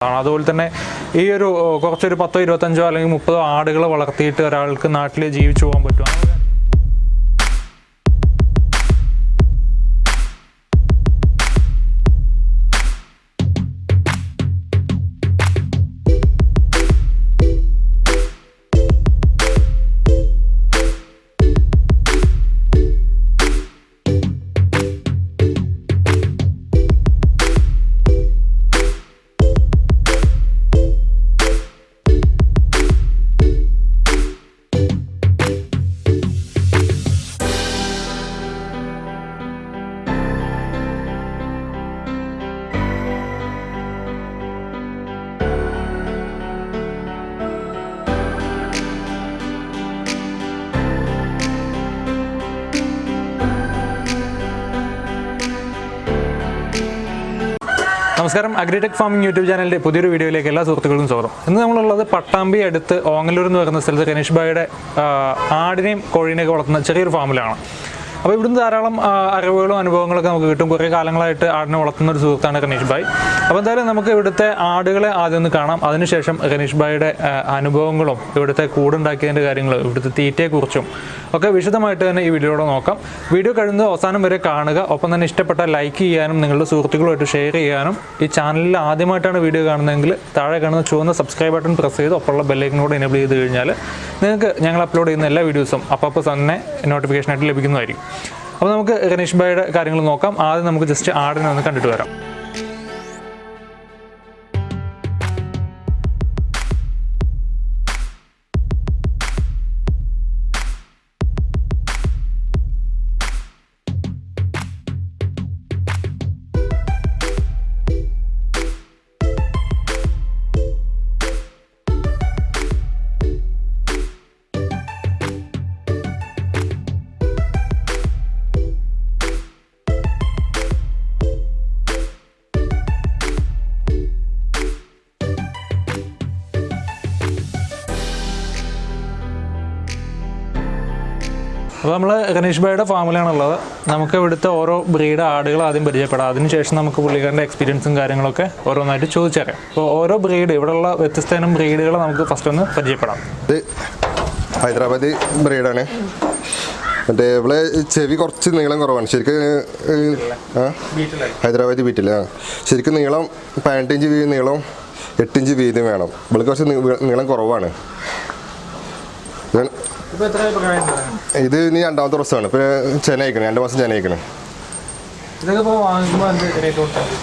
അതുപോലെ തന്നെ ഈ ഒരു കുറച്ചൊരു പത്തോ ഇരുപത്തഞ്ചോ അല്ലെങ്കിൽ മുപ്പതോ ആടുകൾ വളർത്തിയിട്ട് ഒരാൾക്ക് നാട്ടിൽ ജീവിച്ചു പോകാൻ പറ്റും നമസ്കാരം. അഗ്രിടെക് ഫാമിംഗ് യൂട്യൂബ് ചാനലിന്റെ പുതിയൊരു വീഡിയോയിലേക്ക് എല്ലാ സുഹൃത്തുക്കളും സ്വാഗതം. ഇന്ന് നമ്മളുള്ളത് പട്ടാമ്പി അടുത്ത് ഓങ്ങല്ലൂർ എന്ന് പറയുന്ന സ്ഥലത്ത് ഗണേഷ് ഭായിയുടെ ആടിനെയും കോഴീനെയൊക്കെ വളർത്തുന്ന ചെറിയൊരു ഫാമിലാണ്. അപ്പോൾ ഇവിടുന്ന് ധാരാളം അറിവുകളും അനുഭവങ്ങളൊക്കെ നമുക്ക് കിട്ടും. കുറേ കാലങ്ങളായിട്ട് ആടിനെ വളർത്തുന്ന ഒരു സുഹൃത്താണ് റനീഷ് ഭായ്. അപ്പോൾ എന്തായാലും നമുക്ക് ഇവിടുത്തെ ആടുകളെ ആദ്യം ഒന്ന് കാണാം. അതിനുശേഷം റനീഷ് ഭായിയുടെ അനുഭവങ്ങളും ഇവിടുത്തെ കൂടുണ്ടാക്കിയതിന്റെ കാര്യങ്ങൾ ഇവിടുത്തെ തീറ്റയെക്കുറിച്ചും ഒക്കെ വിശദമായിട്ട് തന്നെ ഈ വീഡിയോയുടെ നോക്കാം. വീഡിയോ കഴിയുന്നത് അവസാനം വരെ കാണുക. ഒപ്പം തന്നെ ഇഷ്ടപ്പെട്ട ലൈക്ക് ചെയ്യാനും നിങ്ങളുടെ സുഹൃത്തുക്കളുമായിട്ട് ഷെയർ ചെയ്യാനും ഈ ചാനലിൽ ആദ്യമായിട്ടാണ് വീഡിയോ കാണുന്നതെങ്കിൽ താഴെ കാണുന്ന ചുവന്ന സബ്സ്ക്രൈബ് ബട്ടൺ പ്രസ് ചെയ്ത് ഒപ്പമുള്ള ബെല്ലൈക്കനോട് എനേബിൾ ചെയ്ത് കഴിഞ്ഞാൽ നിങ്ങൾക്ക് ഞങ്ങൾ അപ്ലോഡ് ചെയ്യുന്ന എല്ലാ വീഡിയോസും അപ്പോൾ തന്നെ നോട്ടിഫിക്കേഷനായിട്ട് ലഭിക്കുന്നതായിരിക്കും. അപ്പോൾ നമുക്ക് ഗണേഷ് ഭായിയുടെ കാര്യങ്ങൾ നോക്കാം. ആദ്യം നമുക്ക് ജസ്റ്റ് ആടിനെ ഒന്ന് കണ്ടിട്ട് വരാം. അപ്പോൾ നമ്മൾ ഗണേഷ് ഭായിയുടെ ഫാമിലാണുള്ളത് നമുക്ക് ഇവിടുത്തെ ഓരോ ബ്രീഡ് ആടുകൾ ആദ്യം പരിചയപ്പെടാം. അതിനുശേഷം നമുക്ക് പുള്ളിക്കാരന്റെ എക്സ്പീരിയൻസും കാര്യങ്ങളൊക്കെ ഓരോന്നായിട്ട് ചോദിച്ചറിയാം. അപ്പോൾ ഓരോ ബ്രീഡ് ഇവിടെയുള്ള വ്യത്യസ്ത ഇനം ബ്രീഡുകൾ നമുക്ക് ഫസ്റ്റ് ഒന്ന് പരിചയപ്പെടാം. ഇത് ഹൈദരാബാദി ബ്രീഡാണ് മറ്റേ ഇവിടെ ചെവി കുറച്ച് നീളം കുറവാണ്. ശരിക്കും ഹൈദരാബാദി ബീറ്റിൽ ആ. ശരിക്കും നീളം പതിനെട്ടിഞ്ച് വീതി നീളം എട്ടിഞ്ച് വീതി വേണം. ഇവിടെ കുറച്ച് നീളം കുറവാണ്. ഇത് ഇനി രണ്ടാമത്തെ ദിവസമാണ് ഇപ്പം ചെന അയക്കണം. രണ്ട് മാസം ചെന അയക്കണം.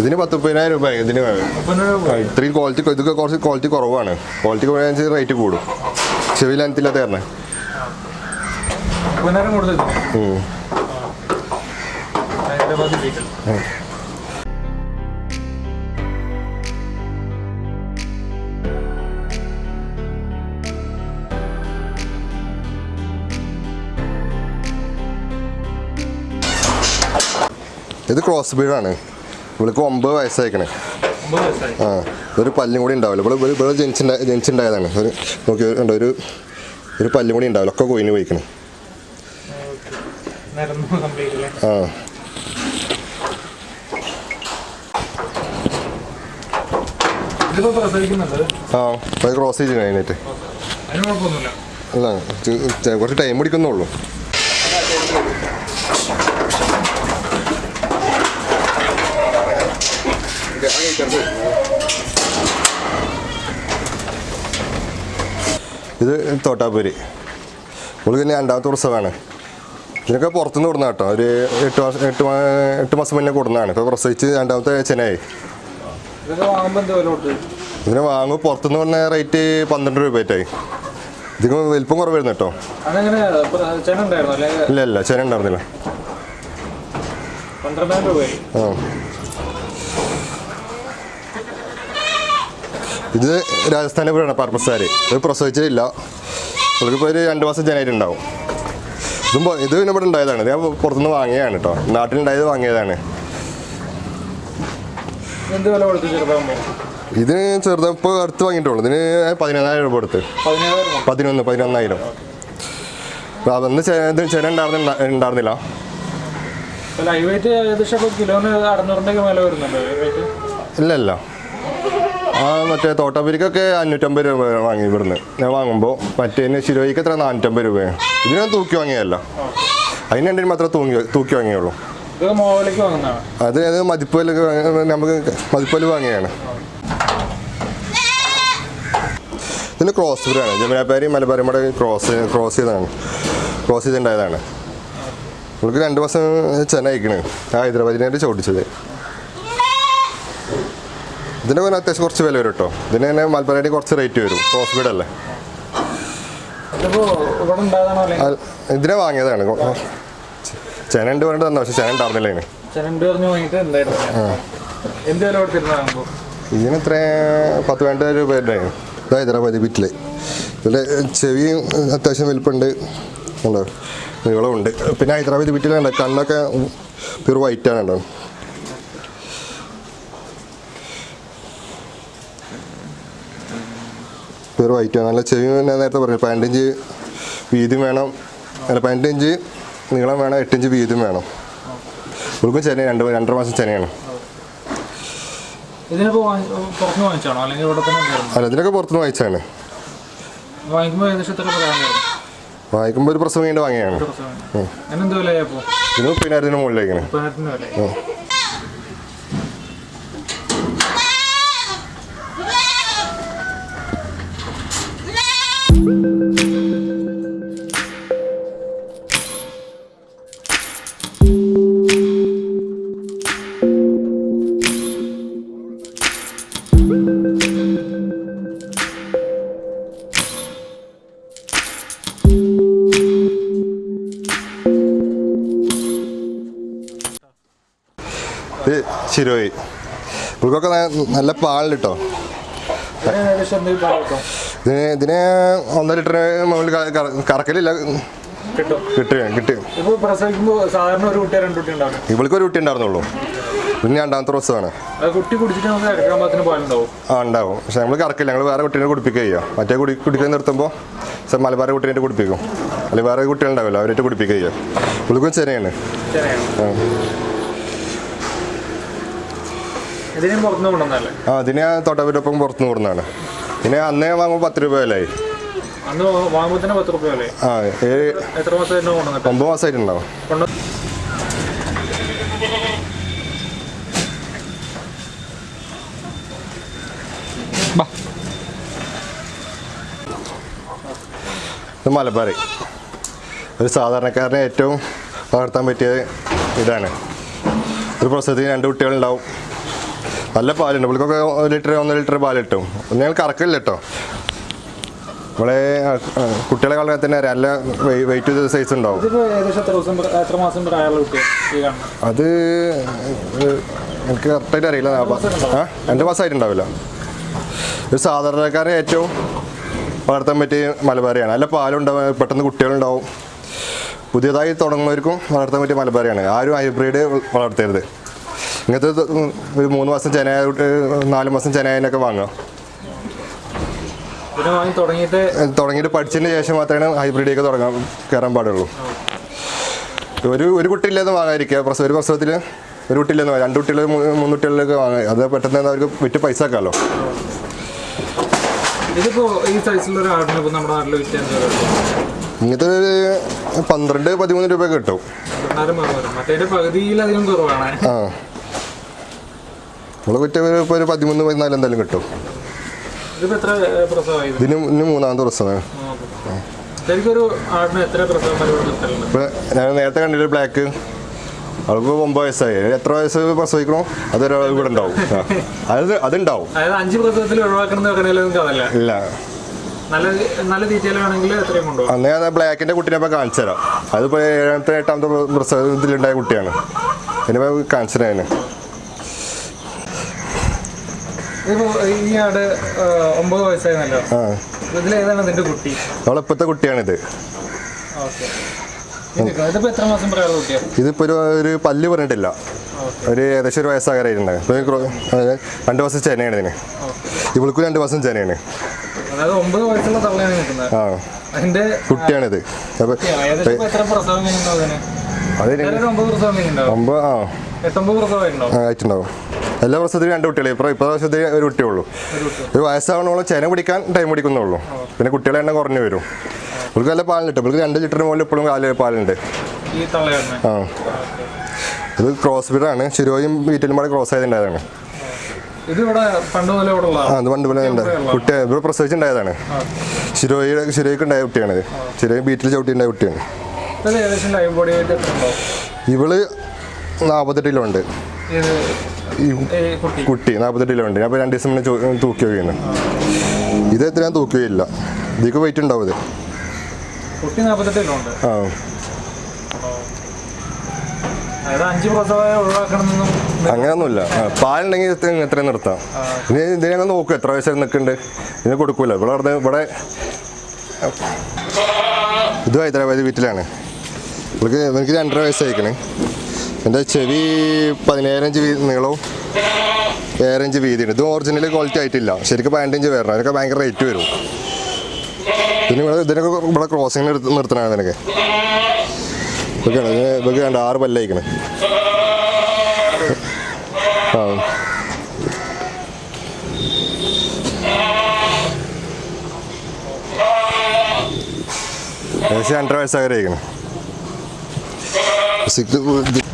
ഇതിന് പത്ത് മുപ്പതിനായിരം രൂപ ഇതിന് ഇത്രയും ക്വാളിറ്റി ഇതൊക്കെ കുറച്ച് ക്വാളിറ്റി കുറവാണ്. ക്വാളിറ്റി കുറയാൻ റേറ്റ് കൂടും. ചെവി ലെങ്ത്തില്ലാത്ത തരണേ മുപ്പതിനായിരം ഇത് ക്രോസ് ബീഡാണ്. ഇവൾക്ക് ഒമ്പത് വയസ്സായിക്കണേ. ആ ഒരു പല്ലും കൂടി ഉണ്ടാവില്ല. ഇവിടെ ഇവിടെ ഇവിടെ ജനിച്ചുണ്ടാ ജനിച്ചുണ്ടായതാണ്. ഒരു നോക്കി ഉണ്ടോ ഒരു ഒരു പല്ലും കൂടി ഉണ്ടാവില്ല. ഒക്കെ കൊയിന് പോയിക്കണേ. ആ. ആ ക്രോസ് ചെയ്തിട്ട് അല്ല കുറച്ച് ടൈം പിടിക്കുന്നുള്ളൂ. ഇത് തോട്ടാപ്പൂരി നമുക്ക് പിന്നെ രണ്ടാമത്തെ പ്രസവമാണ് ഇതിനൊക്കെ പുറത്തുനിന്ന് കൊടുന്ന കേട്ടോ. ഒരു എട്ട് മാസം എട്ട് എട്ട് മാസം മുന്നേ കൊടുന്നതാണ്. ഇപ്പോൾ പ്രസവിച്ച് രണ്ടാമത്തെ ചെനായി ഇതിനെ വാങ്ങുമ്പോൾ പുറത്തുനിന്ന് പറഞ്ഞ റേറ്റ് പന്ത്രണ്ട് രൂപയായിട്ടായി ഇതിന് വലിപ്പം കുറവായിരുന്നു കേട്ടോ. ഇല്ല ഇല്ല ചെന ഉണ്ടായിരുന്നില്ല. ആ. ഇത് രാജസ്ഥാനിലെ പോലെയാണ് പർപ്പസാര് ഇത് പ്രസവിച്ചിട്ടില്ല. ഇവർക്കിപ്പോൾ ഒരു രണ്ട് മാസം ജനായിട്ടുണ്ടാവും ഇതും ഇത് പിന്നെ ഇവിടെ ഉണ്ടായതാണ്. ഇത് ഞാൻ പുറത്തുനിന്ന് വാങ്ങിയതാണ് കേട്ടോ നാട്ടിലുണ്ടായത് വാങ്ങിയതാണ്. ഇത് ചെറുത് ഇപ്പോൾ അടുത്ത് വാങ്ങിയിട്ടുള്ളൂ. ഇതിന് പതിനൊന്നായിരം രൂപ കൊടുത്ത്. പതിനൊന്ന് പതിനൊന്നായിരം. അതൊന്ന് ഇത് ചെന ഉണ്ടായിരുന്ന ഉണ്ടായിരുന്നില്ല ഇല്ല ഇല്ല. ആ മറ്റേ തോട്ടപ്പരിക്കൊക്കെ അഞ്ഞൂറ്റമ്പത് രൂപ വാങ്ങി ഇവിടുന്ന്. ഞാൻ വാങ്ങുമ്പോൾ മറ്റേ ശിരോയ്ക്ക് എത്ര? നാനൂറ്റമ്പത് രൂപയാണ് ഇതിന് ഞാൻ തൂക്കി വാങ്ങിയല്ല അതിന് രണ്ടിനും മാത്രമേ തൂങ്ങി തൂക്കി വാങ്ങിയുള്ളൂ. അത് അത് മതിപ്പൽ നമുക്ക് മതിപ്പൽ വാങ്ങിയാണ് ഇതിന് ക്രോസ് ബ്രീഡാണ് ജമുനാപ്പാരി മലബാരി മട ക്രോസ് ക്രോസ് ചെയ്തതാണ്. ക്രോസ് ചെയ്തിട്ടുണ്ടായതാണ്. നമുക്ക് രണ്ട് അയക്കണ്. ആ ഹൈദരാബാദിനായിട്ട് ചോദിച്ചത്. ഇതിന് പിന്നെ അത്യാവശ്യം കുറച്ച് വില വരും കേട്ടോ. ഇതിന് തന്നെ മലബാരി കുറച്ച് റേറ്റ് വരും. ഹോസ്പിറ്റൽ അല്ലേ? ഇതിനെ വാങ്ങിയതാണ്. ചെനണ്ട് പറഞ്ഞിട്ട് തന്നെ പക്ഷെ ചെന ഉണ്ടായിരുന്നില്ല ഇതിന് എത്ര പത്ത് വേണ്ട രൂപ ഇതാ ഹൈദരാബാദ് ബിറ്റിൽ ഇതിന്റെ ചെവിയും അത്യാവശ്യം വലിപ്പുണ്ട്. ഉണ്ടോ? നീളമുണ്ട്. പിന്നെ ഹൈദരാബാദ് ബിറ്റിലുണ്ട് കണ്ണൊക്കെ പ്യൂർ വൈറ്റ് ആണ് പ്യൂർ വൈറ്റ് നല്ല ചെവി ഞാൻ നേരത്തെ പറഞ്ഞു പതിനെട്ടിഞ്ച് വീതിയും വേണം. അല്ല പതിനെട്ടിഞ്ച് നീളം വേണം എട്ടിഞ്ച് വീതിയും വേണം. ഉൾക്കും ചെന രണ്ട് രണ്ടര മാസം ചെനയാണ് അല്ല ഇതിനൊക്കെ പുറത്തുനിന്ന് വായിച്ചാണ് വാങ്ങിക്കുമ്പോൾ ഒരു പ്രസവം കഴിഞ്ഞ് വാങ്ങിയാണ് പിന്നെ ഇത് മുപ്പതിനായിരത്തിന് മുകളിലേക്കാണ്. ശിരോയി പുൽക്കൊക്കെ നല്ല കേട്ടോ ഇതിന് ഇതിന് ഒന്നര ലിറ്റർ മുകളിൽ കറക്കലില്ല. കിട്ടും. കിട്ടും ഇവൾക്ക് ഒരു കുട്ടി ഉണ്ടായിരുന്നുള്ളൂ. പിന്നെ രണ്ടാമത്തെ ദിവസമാണ്. ആ ഉണ്ടാവും. പക്ഷെ നമ്മൾ കറക്കില്ല. ഞങ്ങൾ വേറെ കുട്ടീനെ കുടിപ്പിക്കുക ചെയ്യുക. മറ്റേ കുടി കുടിക്കാൻ നിർത്തുമ്പോൾ മലബാർ കുട്ടീനെ കുടിപ്പിക്കും. അല്ലെങ്കിൽ വേറെ കുട്ടികളുണ്ടാവില്ല അവരായിട്ട് കുടിപ്പിക്കുക ചെയ്യുക. ഇവൾക്കും ചെറിയാണ്. ശരിയാണ് ആ. ഇതിന് ഞാൻ തൊട്ടവരൊപ്പം പുറത്തുനിന്ന് കൊടുക്കുന്നതാണ് പിന്നെ അന്നേ വാങ്ങുമ്പോൾ പത്ത് രൂപ വിലയായി. ആ ഏഴ് ഒമ്പത് മാസമായിട്ടുണ്ടാവും. ഇത് മലബാറി. ഒരു സാധാരണക്കാരനെ ഏറ്റവും വളർത്താൻ പറ്റിയ ഇതാണ്. ഒരു പ്രസവത്തിന് രണ്ട് കുട്ടികളുണ്ടാവും. നല്ല പാലുണ്ട്. ഇവൾക്കൊക്കെ ഒരു ലിറ്റർ ഒന്നര ലിറ്റർ പാൽ കിട്ടും ഞങ്ങൾ കറക്കില്ല കേട്ടോ നമ്മളെ കുട്ടികളെ കളയാൻ തന്നെ നല്ല വെയിറ്റ് ചെയ്ത സൈസ് ഉണ്ടാവും. അത് എനിക്ക് കറക്റ്റായിട്ട് അറിയില്ല. രണ്ട് മാസമായിട്ടുണ്ടാവില്ല ഒരു സാധാരണക്കാരൻ ഏറ്റവും വളർത്താൻ പറ്റിയ മലബാറിയാണ്. നല്ല പാലുണ്ടാവും പെട്ടെന്ന് കുട്ടികളുണ്ടാവും. പുതിയതായി തുടങ്ങുന്നവർക്കും വളർത്താൻ പറ്റിയ മലബാറിയാണ്. ആരും ഹൈബ്രിഡ് വളർത്തരുത്. ഇങ്ങനത്തെ ഒരു മൂന്ന് മാസം ചെനായ നാല് മാസം ചെനായനൊക്കെ വാങ്ങാം തുടങ്ങിയിട്ട് തുടങ്ങിയിട്ട് പഠിച്ചതിന് ശേഷം മാത്രമേ ഹൈബ്രിഡ് ഒക്കെ തുടങ്ങാൻ കയറാൻ പാടുള്ളൂ. ഒരു ഒരു കുട്ടി ഇല്ലെന്ന് വാങ്ങാതിരിക്കുക. പ്രസവ ഒരു പ്രസവത്തിൽ ഒരു കുട്ടിയില്ലെന്ന് വാങ്ങാം രണ്ട് കുട്ടികൾ മൂന്ന് കുട്ടികളിലൊക്കെ വാങ്ങാം അത് പെട്ടെന്ന് അവർക്ക് വിറ്റ് പൈസ ആക്കാമല്ലോ ഇങ്ങനത്തെ ഒരു പന്ത്രണ്ട് പതിമൂന്ന് രൂപ കിട്ടും. ആ. നമ്മൾ കുറ്റം ഒരു ഇപ്പോൾ ഒരു പതിമൂന്ന് പതിനാല് എന്തായാലും കിട്ടും? ഇതിന് ഇന്ന് മൂന്നാമത്തെ പ്രസവമാണ് ഞാൻ നേരത്തെ കണ്ടിട്ട് ബ്ലാക്ക് അവൾക്ക് ഒമ്പത് വയസ്സായി. എത്ര വയസ്സ് പ്രസവിക്കണോ? അത് ഒരാൾ ഇവിടെ ഉണ്ടാവും. അത് അതുണ്ടാവും. അഞ്ച് പ്രസവത്തിൽ ഒഴിവാക്കണം ഇല്ല. അന്ന് ഞാൻ ബ്ലാക്കിന്റെ കുട്ടീനെ ഇപ്പോൾ കാണിച്ചു തരാം അതിപ്പോ ഏഴാമത്തെ എട്ടാമത്തെ പ്രസവത്തിലുണ്ടായ കുട്ടിയാണ്. ഇനിയിപ്പോൾ കാണിച്ചു തരാം അതിന് ഇതിപ്പോ ഈ ആട് ഒമ്പത് വയസ്സായിരുന്നല്ലോ ഇതിലേതാണ് നിന്റെ കുട്ടി? അവളിപ്പോഴത്തെ കുട്ടിയാണിത്. ഇതിപ്പോ ഒരു ഒരു പല്ല് പറഞ്ഞിട്ടില്ല. ഒരു ഏകദേശം ഒരു വയസ്സാകാരായിട്ടുണ്ട് രണ്ട് മാസം ചെനയാണ് ഇതിന്. ഇവൾക്കും രണ്ട് വർഷം ചെനയാണ്. ആ. കുട്ടിയാണിത്. അപ്പൊ ഏതായാലും ഒമ്പത് ആ, ആയിട്ടുണ്ടാവും. എല്ലാ പ്രസവത്തിലും രണ്ട് കുട്ടികളെ. ഇപ്പോൾ പ്രസവത്തിൽ ഒരു കുട്ടിയുള്ളൂ. ഒരു വയസ്സാവണോളം ചെന പിടിക്കാൻ ടൈം പിടിക്കുന്നുള്ളൂ പിന്നെ കുട്ടികളെ എണ്ണം കുറഞ്ഞു വരും. ഇവർക്ക് നല്ല പാലുണ്ട് ഇവർക്ക് രണ്ട് ലിറ്ററിന് മുകളിൽ ഇപ്പോഴും കാൽ പാലുണ്ട്. ആ. ഇത് ക്രോസ് ബീഡാണ് ശിരോയും വീട്ടിലും കൂടെ ക്രോസ് ആയതുണ്ടായതാണ് ഇത് അത് പണ്ട് പോലെ ഉണ്ട്. കുട്ടി ഇവിടെ പ്രസവിച്ചുണ്ടായതാണ് ശിരോയുടെ ശിരോയ്ക്ക് ഉണ്ടായ കുട്ടിയാണിത് ശിരോയും വീട്ടിൽ ചവിട്ടിയുണ്ടായ കുട്ടിയാണ്. ഇത് ഇവൾ നാൽപ്പത്തെട്ട് കിലോ ഉണ്ട്? ഇത് ഈ കുട്ടി. നാൽപ്പത്തെട്ട് കിലോ ഉണ്ട് ഞാൻ രണ്ട് ദിവസം മുന്നേ തൂക്കി വയ്ക്കുന്നു ഇത് എത്ര ഞാൻ തൂക്കുകയില്ല ഇതിക്ക് വെയിറ്റ് ഉണ്ടാവും ഇത്. ആ. അങ്ങനൊന്നുമില്ല. പാലുണ്ടെങ്കിൽ എത്ര എത്രയും നിർത്താം. ഇനി ഇതിനെ നോക്കും എത്ര വയസ്സായി നിൽക്കുന്നുണ്ട്. ഇതിനെ കൊടുക്കൂല. ഇവിടെ അവിടെ ഇവിടെ ഇത് ഹൈദരാബാദ് വീട്ടിലാണ്. ഇവൾക്ക് എനിക്ക് രണ്ടര വയസ്സായിക്കണേ. എന്റെ ചെവി പതിനേഴഞ്ച് വീതി നീളവും ഏഴഞ്ച് വീതിയുണ്ട്. ഇത് ഒറിജിനൽ ക്വാളിറ്റി ആയിട്ടില്ല. ശരിക്കും പതിനഞ്ച് വരണം. അതിനൊക്കെ ഭയങ്കര റേറ്റ് വരും. പിന്നെ ഇവിടെ ഇതിനൊക്കെ ഇവിടെ ക്രോസിങ്ങിന് എടുത്ത് നിർത്തണമാണ് ഇതിനൊക്കെ. ഇതൊക്കെയാണ് ഇതിന് ഇതൊക്കെ കണ്ട? ആറ് പല്ലയക്കണേ. ആ. ഏകദേശം രണ്ടര വയസ്സാകരയിക്കണം സിക്ക്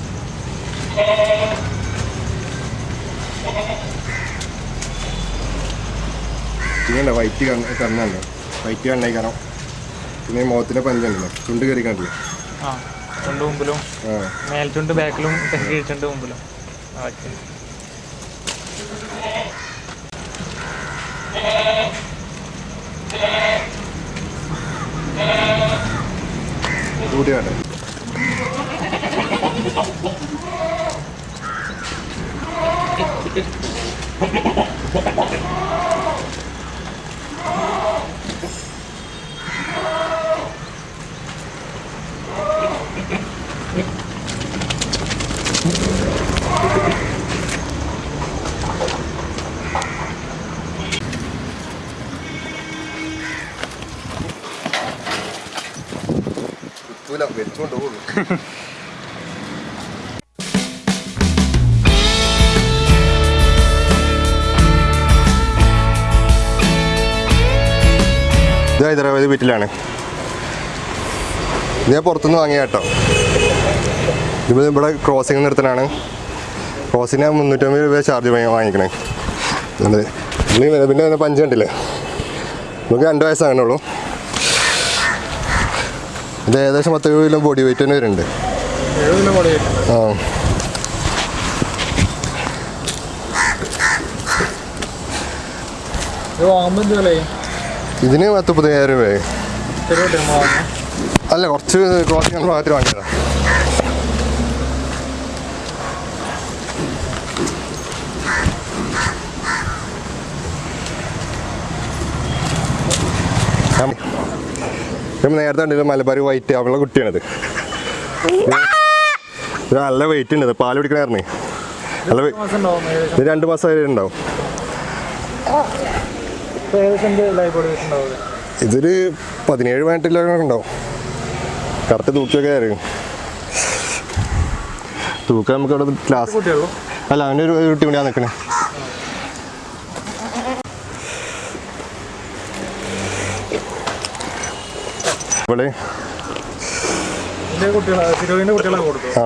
ഇങ്ങനെ വൈറ്റ് കണ്ണുണ്ട് വൈറ്റ് കണ്ണേക്കണം പിന്നെ മുഖത്തിന്റെ പഞ്ചുണ്ടല്ലോ ചുണ്ട് കയറി കണ്ടില്ല ചുണ്ട് മുമ്പിലും. മേൽചുണ്ട് ബാക്കിലും കീഴ്ചുണ്ട് മുമ്പിലും. ഓക്കെ. കൂടിയാണ് വെച്ചുകൊണ്ട് പോകുള്ളൂ ഇത് ഹൈദരാബാദ് വീട്ടിലാണ്. ഞാൻ പുറത്തുനിന്ന് വാങ്ങിയ കേട്ടോ. ഇത് ഇവിടെ ക്രോസിംഗ് നിർത്തലാണ് ക്രോസിന് മുന്നൂറ്റമ്പത് രൂപ ചാർജ് വാങ്ങിക്കണേ. പിന്നെ പഞ്ച് കണ്ടില്ലേ നമുക്ക് രണ്ട് വയസ്സാകണുള്ളൂ ഇത് ഏകദേശം പത്ത് കിലോ ബോഡി വെയിറ്റ് തന്നെ വരുന്നുണ്ട്. എഴുപത് ആ. ഇതിന് പത്ത് പതിനായിരം രൂപയായി. അല്ല കുറച്ച് ക്രോസിംഗ് ഭാഗത്തിൽ വാങ്ങിയതാണ് ഞാൻ നേരത്തെ കണ്ടില്ല മലബാർ വൈറ്റ് അവളെ കുട്ടിയാണിത്. നല്ല വെയിറ്റ് ഉണ്ട് പാൽ പാൽ പിടിക്കണായിരുന്നേ നല്ല ഇത് രണ്ട് മാസം വരെ ഉണ്ടാവും. ഇതൊരു പതിനേഴ് പതിനെട്ടിലൊക്കെ ഉണ്ടാവും. കറക്റ്റ് തൂക്കിയൊക്കെ ആയിരുന്നു തൂക്കം നമുക്ക് അവിടെ ക്ലാസ് അല്ല അവന്റെ ഒരു ഒരു കുട്ടി കൂടിയാണ് നിൽക്കണേ ഇവിടെ ആ.